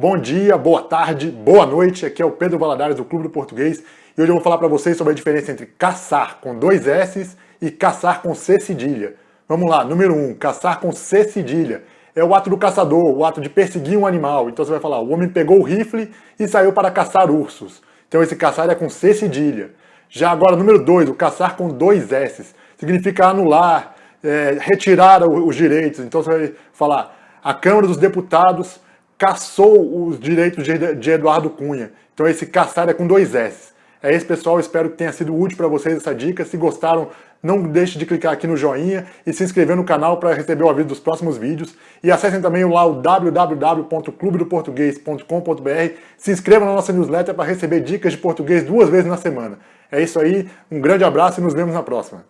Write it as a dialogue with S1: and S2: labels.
S1: Bom dia, boa tarde, boa noite. Aqui é o Pedro Valadares do Clube do Português e hoje eu vou falar para vocês sobre a diferença entre caçar com dois S e caçar com C cedilha. Vamos lá, número 1, um, caçar com C cedilha. É o ato do caçador, o ato de perseguir um animal. Então você vai falar, o homem pegou o rifle e saiu para caçar ursos. Então esse caçar é com C cedilha. Já agora, número 2, o caçar com dois S. Significa anular, é, retirar os direitos. Então você vai falar, a Câmara dos Deputados caçou os direitos de Eduardo Cunha. Então esse caçar é com dois S. É isso, pessoal. Espero que tenha sido útil para vocês essa dica. Se gostaram, não deixe de clicar aqui no joinha e se inscrever no canal para receber o aviso dos próximos vídeos. E acessem também lá o www.clubedoportuguês.com.br. Se inscrevam na nossa newsletter para receber dicas de português duas vezes na semana. É isso aí, um grande abraço e nos vemos na próxima.